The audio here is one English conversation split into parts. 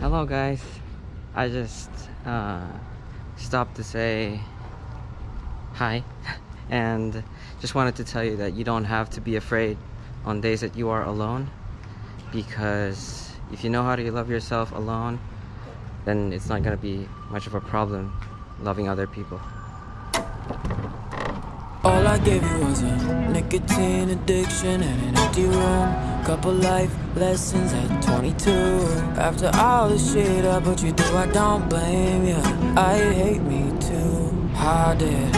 Hello guys. I just uh, stopped to say hi and just wanted to tell you that you don't have to be afraid on days that you are alone because if you know how to love yourself alone then it's not going to be much of a problem loving other people. All I gave you was a nicotine addiction and an empty room. Couple life lessons at 22. After all the shit I put you through, I don't blame you. I hate me too. How did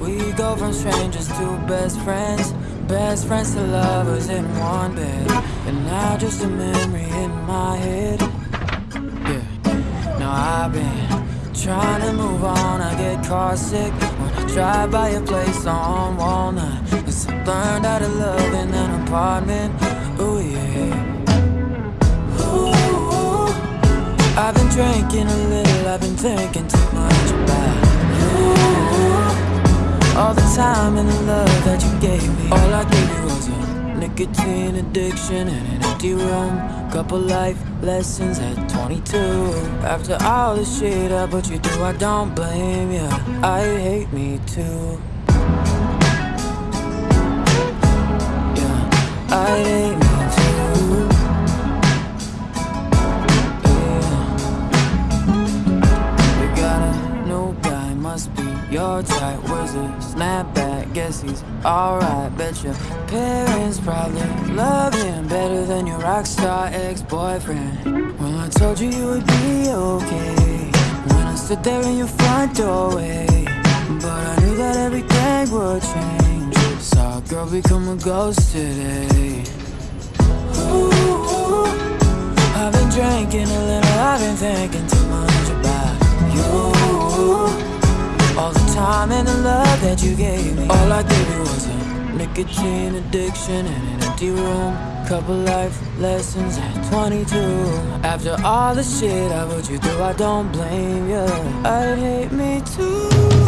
we go from strangers to best friends? Best friends to lovers in one bed. And now just a memory in my head. Yeah. Now I've been trying to move on. I get car sick when I drive by a place on Walnut. Cause I learned how to love in an apartment. Ooh, yeah. Ooh, I've been drinking a little, I've been thinking too much about you. All the time and the love that nicotine addiction and an empty room. Couple life lessons at 22. After all the shit I put you through, I don't blame you. I hate me too. Your type. Where's the snapback? Guess he's alright. Bet your parents probably love him better than your rockstar ex-boyfriend. Well, I told you you would be okay when I stood there in your front doorway. But I knew that everything would change. Saw a girl become a ghost today. Ooh, I've been drinking a little, I've been thinking All the time and the love that you gave me. All I gave you was a nicotine addiction and an empty room. Couple life lessons at 22. After all the shit I put you through, I don't blame you. I'd hate me too.